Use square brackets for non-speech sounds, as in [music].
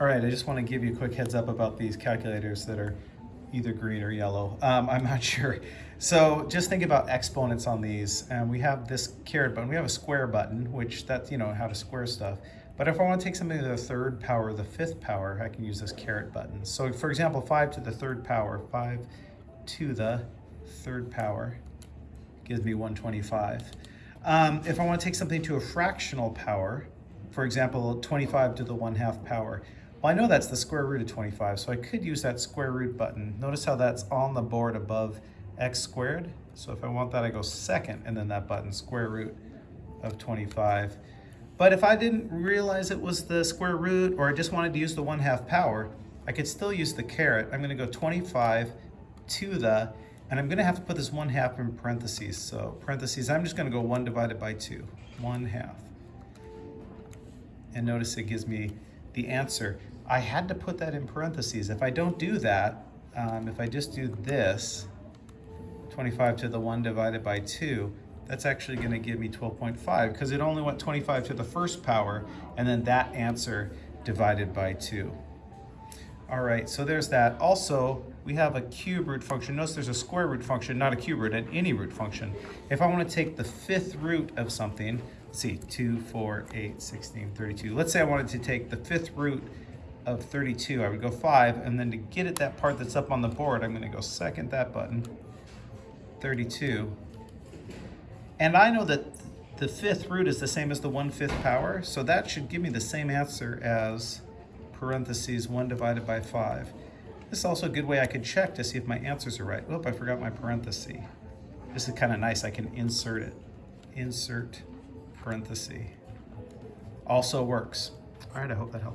All right, I just want to give you a quick heads up about these calculators that are either green or yellow. Um, I'm not [laughs] sure. So just think about exponents on these. And we have this caret button. We have a square button, which that's, you know, how to square stuff. But if I want to take something to the third power, the fifth power, I can use this caret button. So for example, 5 to the third power, 5 to the third power gives me 125. Um, if I want to take something to a fractional power, for example, 25 to the 1 half power, well, I know that's the square root of 25, so I could use that square root button. Notice how that's on the board above x squared. So if I want that, I go second, and then that button, square root of 25. But if I didn't realize it was the square root, or I just wanted to use the 1 half power, I could still use the caret. I'm going to go 25 to the, and I'm going to have to put this 1 half in parentheses. So parentheses, I'm just going to go 1 divided by 2, 1 half. And notice it gives me the answer. I had to put that in parentheses. If I don't do that, um, if I just do this, 25 to the 1 divided by 2, that's actually going to give me 12.5 because it only went 25 to the first power and then that answer divided by 2. All right, so there's that. Also, we have a cube root function. Notice there's a square root function, not a cube root, an any root function. If I want to take the fifth root of something, let's see, 2, 4, 8, 16, 32. Let's say I wanted to take the fifth root of 32. I would go 5, and then to get at that part that's up on the board, I'm going to go second that button, 32. And I know that the fifth root is the same as the 1 fifth power, so that should give me the same answer as parentheses 1 divided by 5. This is also a good way I could check to see if my answers are right. Oop, I forgot my parenthesis. This is kind of nice. I can insert it. Insert parenthesis. Also works. All right, I hope that helped.